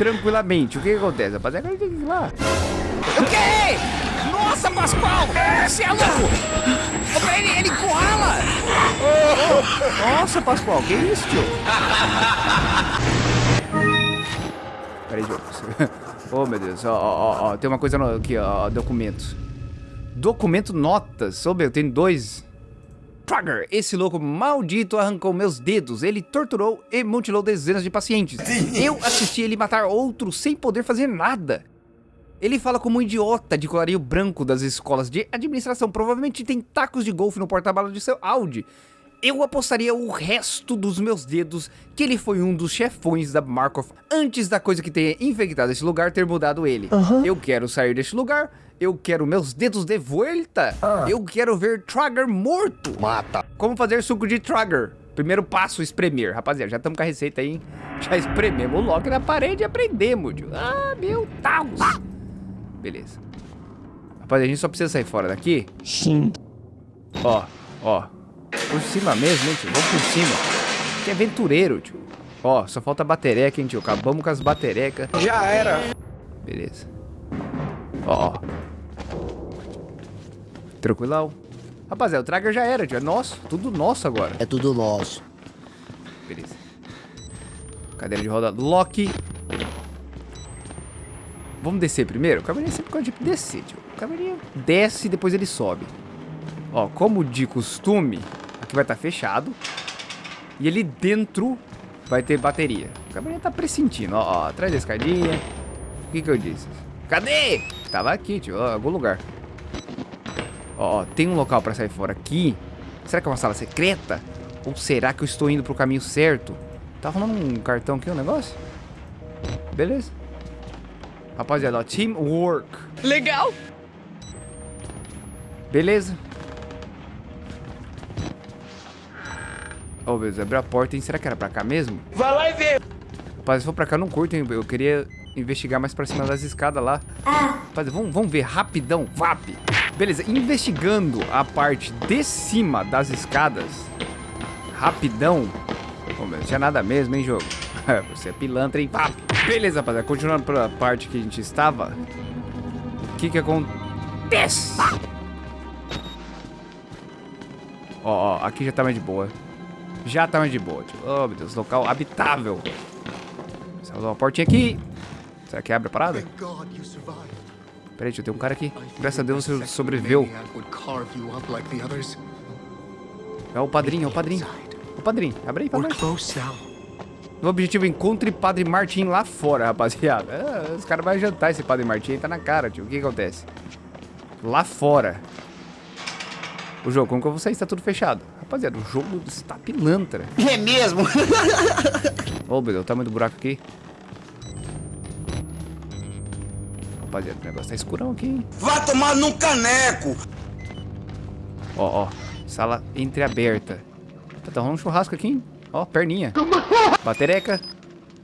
tranquilamente. O que, que acontece, rapaziada? Agora tem que ir lá. O quê? Nossa, Pascoal! Você é louco! Ô, Ele, ele encurrala! Oh, nossa, Pascoal, que isso, tio? Peraí, Diogo. Oh, meu Deus. Ó, ó, ó. Tem uma coisa aqui, ó. Documentos. Documento notas. Ô, meu, tem dois. Trigger, esse louco maldito arrancou meus dedos. Ele torturou e mutilou dezenas de pacientes. Eu assisti ele matar outros sem poder fazer nada. Ele fala como um idiota de colarinho branco das escolas de administração. Provavelmente tem tacos de golfe no porta-malas de seu Audi. Eu apostaria o resto dos meus dedos que ele foi um dos chefões da Markov antes da coisa que tenha infectado esse lugar ter mudado ele. Uhum. Eu quero sair deste lugar, eu quero meus dedos de volta, Ah. eu quero ver Trigger morto. Mata. Como fazer suco de Trigger? Primeiro passo, espremer. Rapaziada, já estamos com a receita aí, hein? Já esprememos o lock na parede e aprendemos, tio. Ah, meu Deus. Beleza. Rapaziada, a gente só precisa sair fora daqui. Sim. Ó, ó. Por cima mesmo, hein, tio? Vamos por cima. Que aventureiro, tio. Ó, só falta batereca, hein, tio? Acabamos com as baterecas. Já era. Beleza. Ó, ó. Tranquilão. Rapaziada, o Trager já era, tio. É nosso. Tudo nosso agora. É tudo nosso. Beleza. Cadeira de roda lock. Vamos descer primeiro? O cavalinho sempre gosta de descer, tio. O cavalinho desce e depois ele sobe. Ó, como de costume, aqui vai estar fechado. E ali dentro vai ter bateria. O cavalinho tá pressentindo. Ó, ó, atrás da escadinha. O que que eu disse? Cadê? Tava aqui, tio. Ó, algum lugar. Ó, ó, tem um local pra sair fora aqui. Será que é uma sala secreta? Ou será que eu estou indo pro caminho certo? Tá rolando um cartão aqui, um negócio? Beleza. Rapaziada, ó, teamwork. Legal. Beleza. Meu Deus, abriu a porta, hein? Será que era pra cá mesmo? Vai lá e vê. Rapaz, se for pra cá, eu não curto, hein? Eu queria investigar mais pra cima das escadas lá. Rapaz, vamos, vamos ver rapidão, VAP. Beleza, investigando a parte de cima das escadas. Rapidão. Meu, não tinha nada mesmo, hein, jogo? Você é pilantra, hein? VAP. Beleza, rapaziada, continuando pela parte que a gente estava. O que que acontece? Ó, ó, aqui já tá mais de boa. Já tá mais de boa, tio. Oh, meu Deus, local habitável. Salva uma portinha aqui. Será que abre a parada? Peraí, tio, tem um cara aqui. Graças a Deus você sobreviveu. É o padrinho, é o padrinho. O padrinho, abre aí pra nós. O objetivo, encontre Padre Martim lá fora, rapaziada. É, os caras vão jantar esse Padre Martim, tá na cara, tio. O que acontece? Lá fora. O jogo, como que eu vou sair? Está tudo fechado. Rapaziada, o jogo está pilantra. É mesmo? Ô, oh, meu Deus, o tamanho do buraco aqui. Rapaziada, o negócio tá escurão aqui, hein? Vai tomar num caneco. Ó, ó. Sala entreaberta. Tá, tá rolando um churrasco aqui, hein? Ó, perninha. Batereca.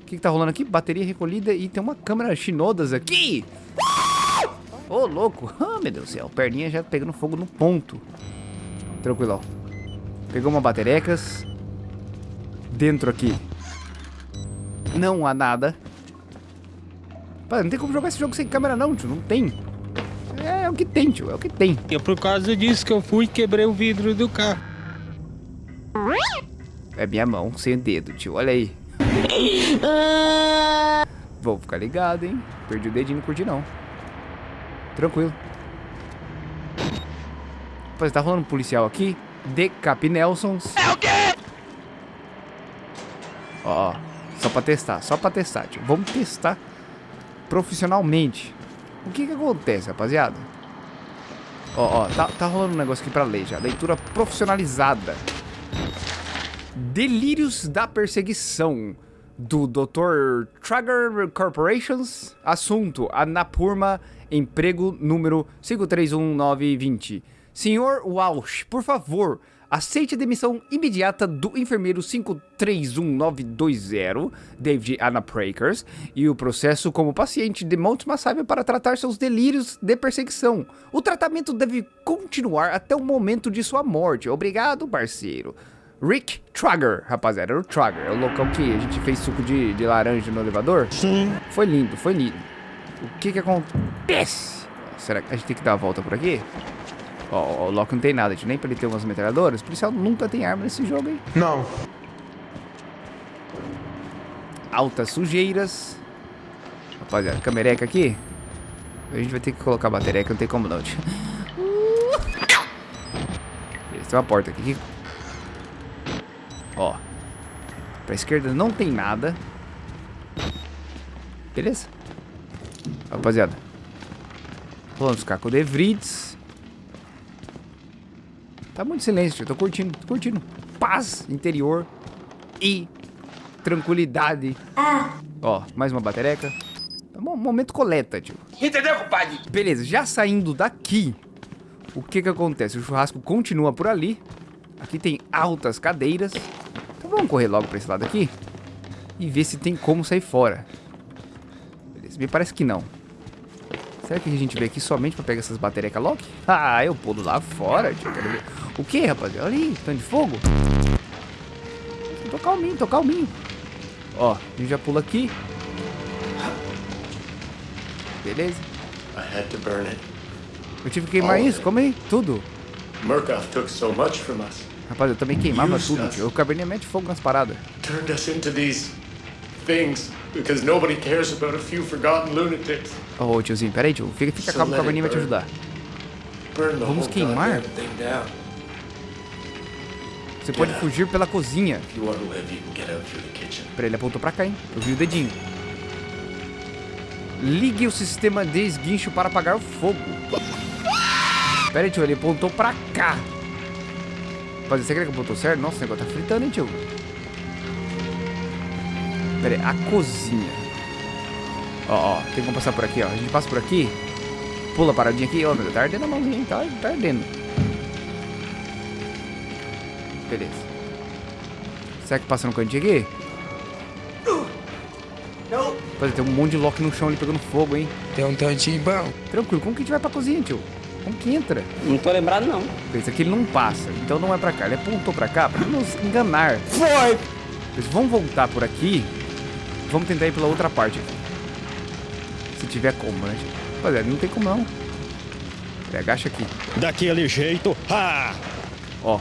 O que, que tá rolando aqui? Bateria recolhida e tem uma câmera chinodas aqui. Ô, louco. Ah, meu Deus do céu. Perninha já pegando fogo no ponto. Tranquilão. Pegou uma baterecas. Dentro aqui. Não há nada. Pá, não tem como jogar esse jogo sem câmera não, tio. Não tem. É, é o que tem, tio. É o que tem. E é por causa disso que eu fui e quebrei o vidro do carro. É minha mão, sem dedo, tio. Olha aí. Vou ficar ligado, hein? Perdi o dedinho, não curti não. Tranquilo. Rapaz, tá rolando um policial aqui. Decap Nelsons. É o quê? Ó, ó. Só pra testar, só pra testar, tio. Vamos testar profissionalmente. O que que acontece, rapaziada? Ó, ó, tá, tá rolando um negócio aqui pra ler já. Leitura profissionalizada. Delírios da perseguição do Dr. Trager Corporations. Assunto: Anapurma, emprego número 531920. Senhor Walsh, por favor, aceite a demissão imediata do enfermeiro 531920, David Anaprakers, e o processo como paciente de Mount Massaiva para tratar seus delírios de perseguição. O tratamento deve continuar até o momento de sua morte. Obrigado, parceiro. Rick Trager, rapaziada. Era o Trager. É o local que a gente fez suco de, de laranja no elevador. Sim. Foi lindo, foi lindo. O que que acontece? Será que a gente tem que dar a volta por aqui? Ó, o Loki não tem nada, a gente nem pra ele ter umas metralhadoras. O policial nunca tem arma nesse jogo, hein? Não. Altas sujeiras. Rapaziada, camereca aqui. A gente vai ter que colocar a bateria que não tem como não, tio. Beleza, tem uma porta aqui. Ó. Pra esquerda não tem nada. Beleza? Rapaziada. Rolando os cacos de Vrids. Tá muito silêncio, eu tô curtindo, tô curtindo. Paz interior e tranquilidade. Ó, mais uma batereca. Tá bom, momento coleta, tio. Entendeu, compadre? Beleza, já saindo daqui, o que que acontece? O churrasco continua por ali. Aqui tem altas cadeiras. Então vamos correr logo pra esse lado aqui. E ver se tem como sair fora. Beleza, me parece que não. Será que a gente veio aqui somente pra pegar essas baterias Loki? Ah, eu pulo lá fora, tio. Quero ver. O que, rapaziada? Olha aí, tanto de fogo. Tô calminho, tô calminho. Ó, a gente já pula aqui. Beleza. I had to burn it. Eu tive que queimar isso, como aí? Tudo. Murkoff took so much from us, Rapaz, eu também queimava tudo, tio. O cabernet mete fogo nas paradas. turned us into these things because nobody cares about a few forgotten lunatics. Ô, tiozinho, peraí, tio. Fica, fica calmo, o let cabernet vai te ajudar. Vamos queimar? Você pode fugir pela cozinha. Peraí, ele apontou pra cá, hein? Eu vi o dedinho. Ligue o sistema de esguincho para apagar o fogo. Pera aí, tio, ele apontou pra cá. Rapaz, você quer que apontou certo? Nossa, o negócio tá fritando, hein, tio? Pera aí, a cozinha. Ó, ó, tem como passar por aqui, ó. A gente passa por aqui. Pula a paradinha aqui. Ó, meu Deus, tá ardendo a mãozinha, hein? Tá, tá ardendo. Beleza. Será que passa no cantinho aqui? Rapaz, tem um monte de Loki no chão ali pegando fogo, hein? Tem um tantinho bom. Tranquilo, como que a gente vai pra cozinha, tio? Como que entra? Não tô lembrado, não. Esse aqui ele não passa, então não é pra cá. Ele apontou pra cá pra nos enganar. Foi! vamos voltar por aqui. Vamos tentar ir pela outra parte aqui. Se tiver como, né? Rapaziada, não tem como não. Ele agacha aqui. Daquele jeito. Ah! Ó.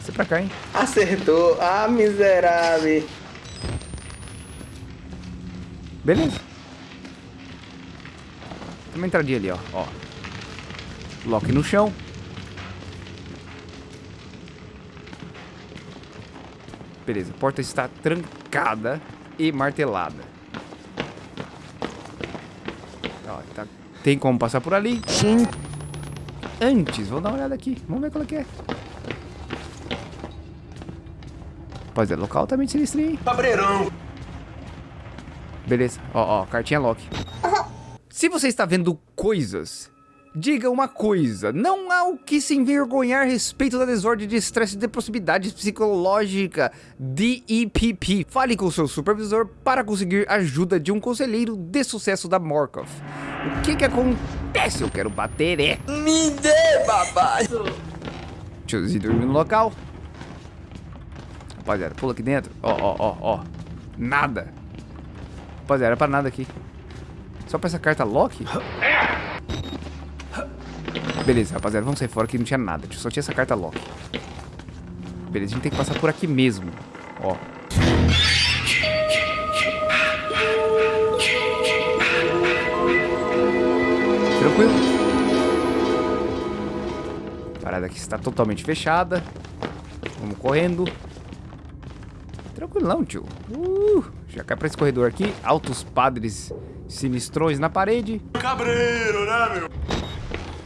Isso é pra cá, hein? Acertou. Ah, miserável. Beleza. Tem uma entradinha ali, ó. ó. Loki no chão. Beleza, a porta está trancada e martelada. Ó, tá- Tem como passar por ali? Sim. Antes, vou dar uma olhada aqui. Vamos ver qual é que é. Rapaziada, local altamente sinistro, hein? Cabreirão. Beleza, ó, ó, cartinha Loki. Se você está vendo coisas, diga uma coisa. Não o que se envergonhar a respeito da desordem de estresse de possibilidade psicológica DEPP. Fale com seu supervisor para conseguir ajuda de um conselheiro de sucesso da Morkov. O que que acontece? Eu quero bater é. Me dê, papai. Tiozinho dormindo no local. Rapaziada, pula aqui dentro. Ó, ó, ó, ó. Nada. Rapaziada, era pra nada aqui. Só pra essa carta Loki? Beleza, rapaziada, vamos sair fora que não tinha nada. Só tinha essa carta Loki. Beleza, a gente tem que passar por aqui mesmo. Ó. Tranquilo. A parada aqui está totalmente fechada. Vamos correndo. Tranquilão, tio. Uh, já cai pra esse corredor aqui. Altos padres sinistrões na parede. Cabreiro, né, meu?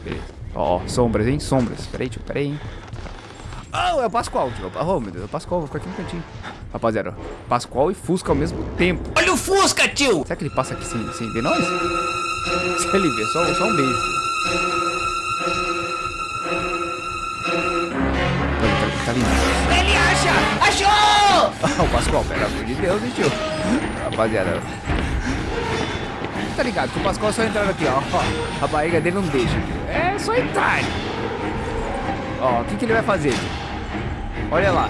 Beleza. Ó, ó, sombras, hein? Sombras. Peraí, tio, peraí, hein? Oh, é o Pascoal, tio. Oh, meu Deus, é o Pascoal. Vou ficar aqui no cantinho. Rapaziada, ó, Pascoal e Fusca ao mesmo tempo. Olha o Fusca, tio. Será que ele passa aqui sem, sem ver nós? Se ele ver, só, só um beijo. Olha, tá, tá lindo. Ele acha. Achou. Ah, o Pascoal, pelo amor de Deus, hein, tio? Rapaziada. Tá ligado que o Pascoal é só entrar aqui, ó. ó. A barriga dele não deixa, tio. É só entrar. Ó, o que, que ele vai fazer? Olha lá.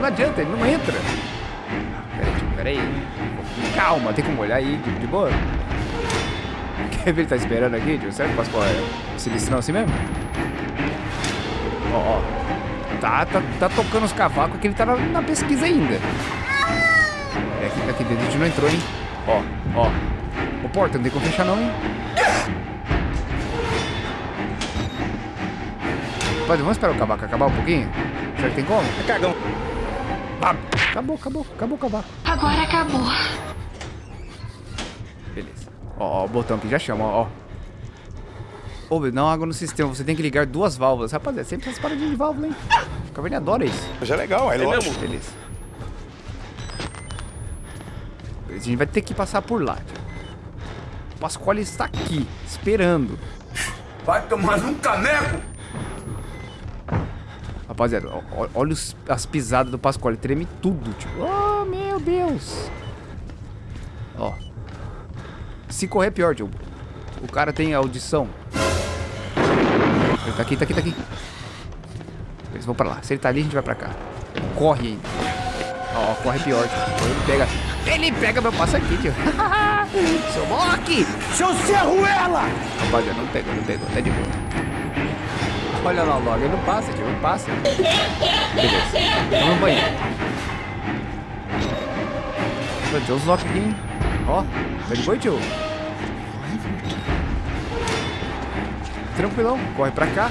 Não adianta, ele não entra. Peraí, peraí. Calma, tem como olhar aí, de, boa. Quer ver ele tá esperando aqui, tio? Será que o Pascoal é sinistrão assim mesmo? Ó, ó. Tá, tá, tá tocando os cavacos que ele tá na, na pesquisa ainda. É aqui, aqui dentro a gente não entrou, hein? Ó, ó. Ô, porta, não tem como fechar não, hein? Pode, vamos esperar o cavaco acabar um pouquinho? Será que tem como? É cagão. Ah, acabou, acabou, acabou o cavaco. Agora acabou. Beleza. Ó, ó, o botão aqui já chama, ó. ó. Ô, não água no sistema, você tem que ligar duas válvulas. Rapaziada, sempre essas paradinhas de válvula, hein? O Caverninha adora isso. Mas é legal, é, lógico. Beleza. A gente vai ter que passar por lá. O Pasquale está aqui, esperando. Vai tomar um caneco! Rapaziada, olha os- as pisadas do Pasquale, treme tudo, tipo. Oh, meu Deus. Ó. Se correr, pior, tio. O cara tem audição. Ele tá aqui, tá aqui, tá aqui. Eles vão pra lá. Se ele tá ali, a gente vai pra cá. Corre ainda. Ó, corre pior, tio. Ele pega. Ele pega meu passo aqui, tio. Seu Mock! Seu Serruela! Rapaziada, não pegou, não pegou. Tá de boa. Olha lá o log, ele não passa, tio, não passa. Beleza. Vamos no banheiro. Meu Deus, lock aqui? Ó, tá de tio? Tranquilão, corre pra cá.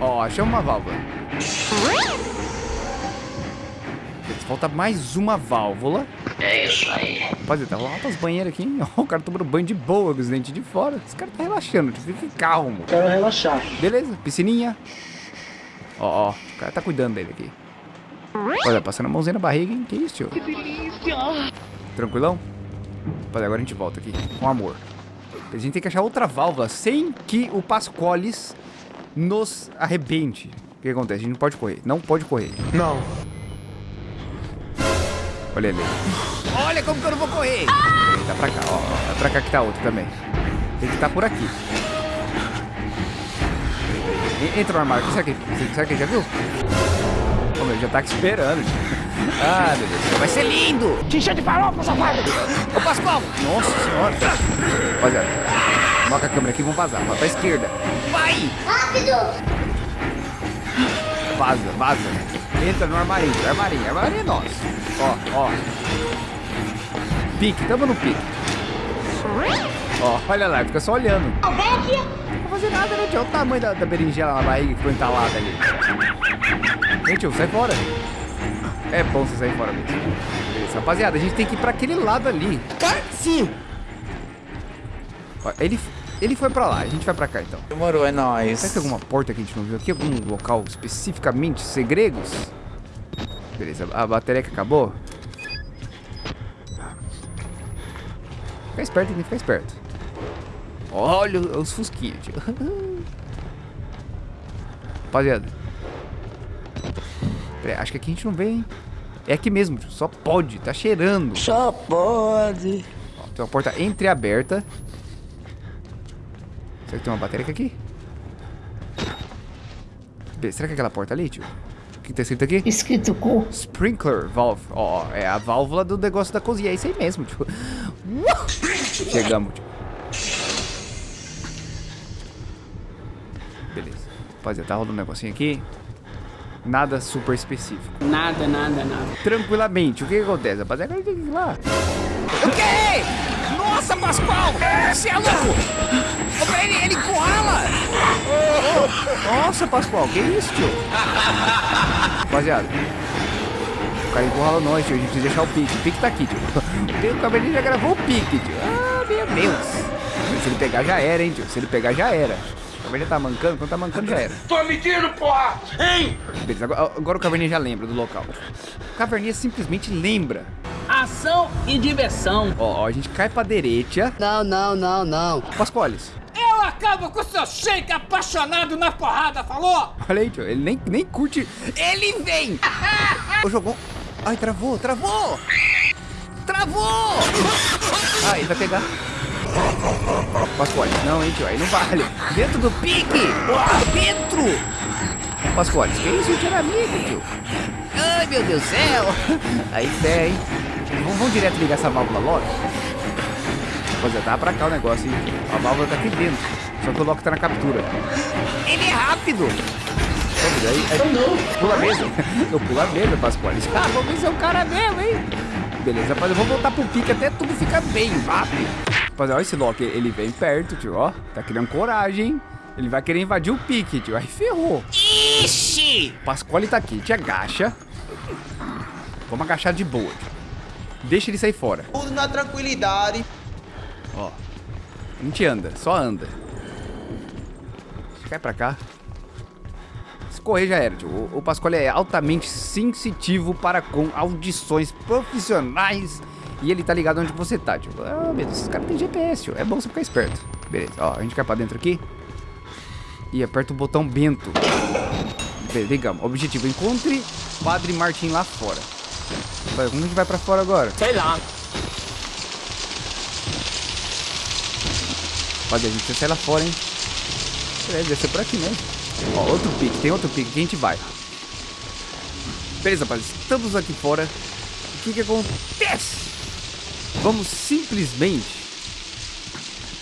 Ó, achamos uma válvula. Falta mais uma válvula. É isso aí. Rapaziada, tá rolando altas banheiras aqui, hein? Ó, o cara tomando banho de boa com os dentes de fora. Esse cara tá relaxando, tio. Fique calmo. Quero relaxar. Beleza, piscininha. Ó, ó, o cara tá cuidando dele aqui. Olha, passando a mãozinha na barriga, hein? Que isso, tio? Que delícia! Tranquilão? Rapaziada, agora a gente volta aqui, com amor. A gente tem que achar outra válvula sem que o Pascoles nos arrebente. O que acontece? A gente não pode correr. Não pode correr. Não. Olha ele. Olha como que eu não vou correr. Ele tá pra cá, ó. É pra cá que tá outro também. Tem que estar por aqui. En- Entra no armário. Será que, será que ele já viu? Ô, meu, já tá aqui esperando. Ah, meu Deus. Vai ser lindo. Xixa de farofa, safado! Ô, Pascoal. Nossa senhora. Rapaziada. Coloca a câmera aqui e vamos vazar. Vai pra esquerda. Vai. Vaza, vaza. Entra no armarinho. Armarinho. Armarinho é nosso. Ó, ó. Pique. Tamo no pique. Ó, olha lá. Fica só olhando. Não vai fazer nada, né, tio? Olha o tamanho da, da berinjela na barriga que ficou entalada ali. Tio, sai fora. É bom você sair fora mesmo. Beleza, rapaziada, a gente tem que ir pra aquele lado ali. Sim! Ele, ele foi pra lá, a gente vai pra cá então. Demorou, é nóis. Será que tem alguma porta que a gente não viu aqui? Algum local especificamente segredos? Beleza, a bateria que acabou. Fica esperto, tem que ficar esperto. Olha os fusquinhos, tio. Rapaziada. Peraí, acho que aqui a gente não vê, hein? É aqui mesmo, tio. Só pode, tá cheirando. Só pode. Ó, tem uma porta entreaberta. Será que tem uma bateria aqui? Será que é aquela porta ali, tio? O que tá escrito aqui? Escrito cu. Sprinkler valve. Ó, ó, é a válvula do negócio da cozinha. É isso aí mesmo, tio. Chegamos, tio. Beleza. Rapaziada, tá rolando um negocinho aqui. Nada super específico. Nada, nada, nada. Tranquilamente, o que, que acontece? Rapaziada, agora tem que ir lá. O quê? Nossa, Pascoal! Você é louco! Ele, ele encurrala! Nossa, Pascoal, que isso, tio? Rapaziada. O cara encurrala nós, tio. A gente precisa deixar o pique. O pique tá aqui, tio. O cabelinho já gravou o pique, tio. Ah, meu Deus. Se ele pegar, já era, hein, tio. Se ele pegar, já era. O caverninha tá mancando. Quando tá mancando, já era. Tô medindo, porra! Hein? Beleza, agora, agora o caverninha já lembra do local. O caverninha simplesmente lembra. Ação e diversão. Ó, ó, a gente cai pra direita. Não, não, não, não. Pascoales. Eu acabo com o seu shake apaixonado na porrada, falou? Olha aí, tio. Ele nem, nem curte. Ele vem! Ô, jogou. Ai, travou, travou! Travou! Ah, ele vai pegar. Pascoal, não, hein, tio. Aí não vale. Dentro do pique! Dentro! Pascoal, que isso, tio? Era amigo, tio. Ai, meu Deus do céu. Aí fé, hein? Vamos, vamos direto ligar essa válvula logo. Rapaziada, tá pra cá o negócio, hein? A válvula tá aqui dentro. Só que o Loki tá na captura. Ele é rápido! Vamos aí, aí, pula mesmo. Eu pula mesmo, Pascoal. Ah, vamos ver se é o cara mesmo, hein? Beleza, rapaziada, vamos voltar pro pique até tudo ficar bem rápido. Rapaziada, olha esse Loki, ele vem perto, tio, ó. Tá criando coragem, hein? Ele vai querer invadir o pique, tio. Aí ferrou. Ixi! Pasquale tá aqui, te agacha. Vamos agachar de boa. tio. Deixa ele sair fora. Tudo na tranquilidade. Ó. A gente anda, só anda. Cai pra cá. Se correr já era, tio. O, o Pasquale é altamente sensitivo para com audições profissionais. E ele tá ligado onde você tá, tio. Ah, meu Deus, esse cara tem GPS, tio. É bom você ficar esperto. Beleza, ó, a gente cai pra dentro aqui. E aperta o botão Bento. Beleza, ligamos. Objetivo, encontre Padre Martim lá fora. Vai, Como a gente vai pra fora agora? Sei lá. Rapaziada, a gente precisa sair lá fora, hein? Beleza, deve ser por aqui mesmo. Ó, outro pique, tem outro pique que a gente vai. Beleza, rapaziada, estamos aqui fora. O que que acontece? Vamos simplesmente...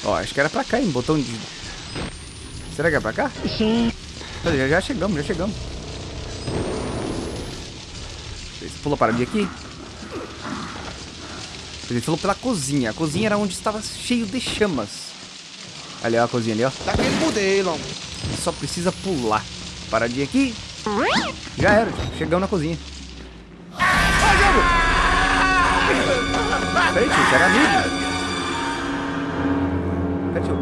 Ó, acho que era pra cá, hein? Botão de... Será que é pra cá? Sim. Já, já chegamos, já chegamos. Beleza, pula para mim aqui. Ele falou pela cozinha. A cozinha era onde estava cheio de chamas. Ali, ó, a cozinha ali, ó. Daquele modelo. Só precisa pular. Paradinha aqui. Já era, chegamos na cozinha. Ó, jogo! Peraí, tio, você era amigo. Peraí, tio.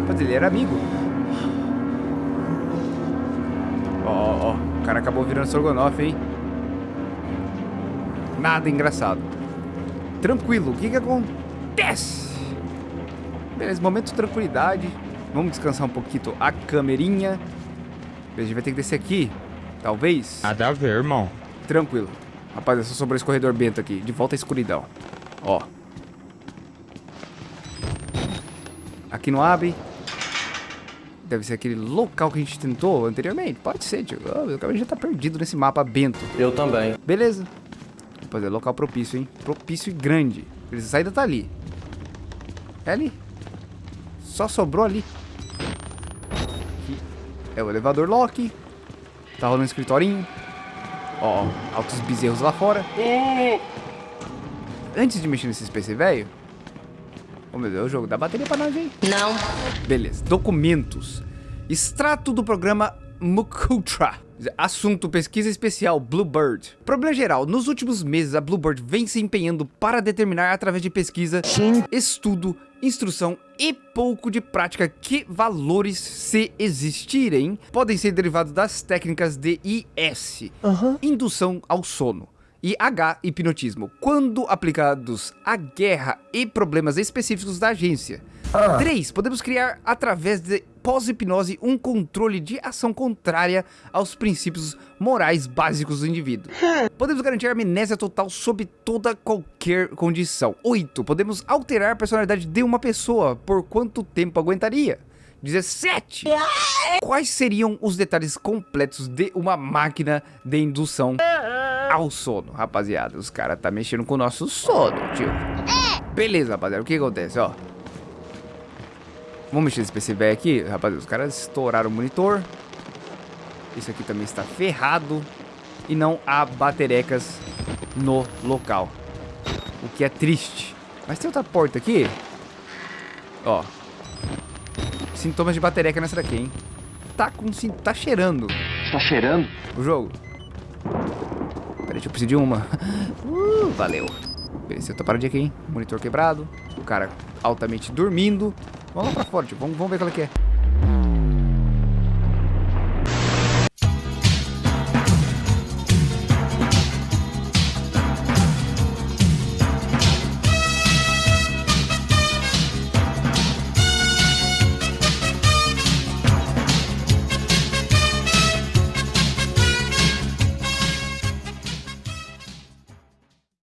Rapaz, ele era amigo. Ó, ó, ó. O cara acabou virando Sorgonoff, hein? Nada engraçado. Tranquilo, o que que acontece? Beleza, momento de tranquilidade. Vamos descansar um pouquinho a camerinha. A gente vai ter que descer aqui. Talvez. Nada a ver, irmão. Tranquilo. Rapaz, é só sobrou esse corredor bento aqui. De volta à escuridão. Ó. Aqui não abre. Deve ser aquele local que a gente tentou anteriormente. Pode ser, tio. Oh, meu caminho já tá perdido nesse mapa bento. Eu também. Beleza. Rapaz, é local propício, hein? Propício e grande. A saída tá ali. É ali. Só sobrou ali. Aqui é o elevador lock. Tá rolando um escritorinho. Ó, ó, altos bezerros lá fora. Antes de mexer nesse PC velho. Oh meu Deus, o jogo dá bateria pra nós, hein? Não. Beleza. Documentos. Extrato do programa Mukutra. Assunto pesquisa especial Bluebird. Problema geral, nos últimos meses a Bluebird vem se empenhando para determinar através de pesquisa, estudo, instrução e pouco de prática que valores, se existirem, podem ser derivados das técnicas de IS, indução ao sono, e H, hipnotismo, quando aplicados à guerra e problemas específicos da agência. 3. Podemos criar, através de pós-hipnose, um controle de ação contrária aos princípios morais básicos do indivíduo. Podemos garantir amnésia total sob toda qualquer condição. 8. Podemos alterar a personalidade de uma pessoa. Por quanto tempo aguentaria? 17. Quais seriam os detalhes completos de uma máquina de indução ao sono? Rapaziada, os caras tá mexendo com o nosso sono, tio. Beleza, rapaziada, o que acontece, ó? Vamos mexer nesse PC velho aqui, rapaziada. Os caras estouraram o monitor. Isso aqui também está ferrado. E não há baterecas no local. O que é triste. Mas tem outra porta aqui. Ó. Sintomas de batereca nessa daqui, hein? Tá com... Tá cheirando. Tá cheirando? O jogo. Deixa eu preciso de uma. Uh, valeu. Beleza, eu tô paradinho aqui, hein? Monitor quebrado. O cara altamente dormindo. Vamos lá pra fora, tio. Vamos, vamos ver qual é que é.